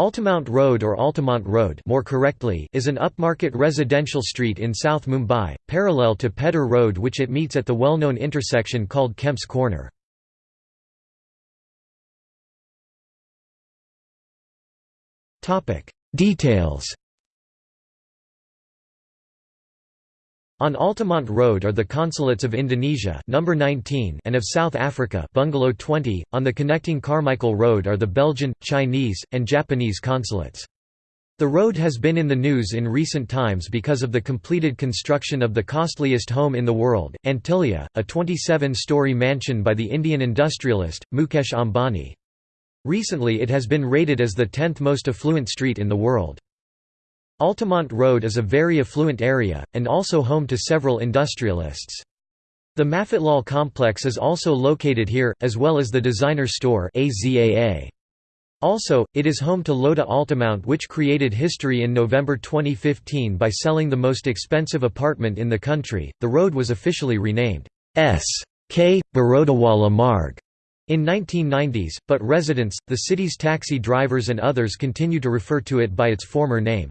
Altamount Road or Altamont Road more correctly is an upmarket residential street in South Mumbai, parallel to Pedder Road which it meets at the well-known intersection called Kemp's Corner. Details On Altamont Road are the consulates of Indonesia number 19 and of South Africa bungalow 20. On the connecting Carmichael Road are the Belgian, Chinese, and Japanese consulates. The road has been in the news in recent times because of the completed construction of the costliest home in the world, Antilia, a 27-story mansion by the Indian industrialist, Mukesh Ambani. Recently it has been rated as the 10th most affluent street in the world. Altamont Road is a very affluent area, and also home to several industrialists. The Mafatlal complex is also located here, as well as the designer store. Also, it is home to Lodha Altamount which created history in November 2015 by selling the most expensive apartment in the country. The road was officially renamed S. K. Barodawala Marg in 1990s, but residents, the city's taxi drivers and others continue to refer to it by its former name.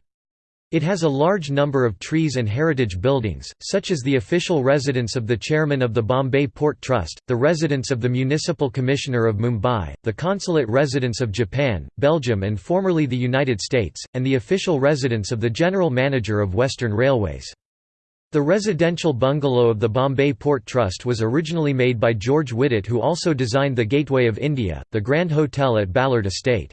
It has a large number of trees and heritage buildings, such as the official residence of the chairman of the Bombay Port Trust, the residence of the Municipal Commissioner of Mumbai, the consulate residence of Japan, Belgium and formerly the United States, and the official residence of the General Manager of Western Railways. The residential bungalow of the Bombay Port Trust was originally made by George Wittet who also designed the Gateway of India, the Grand Hotel at Ballard Estate.